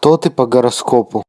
кто ты по гороскопу?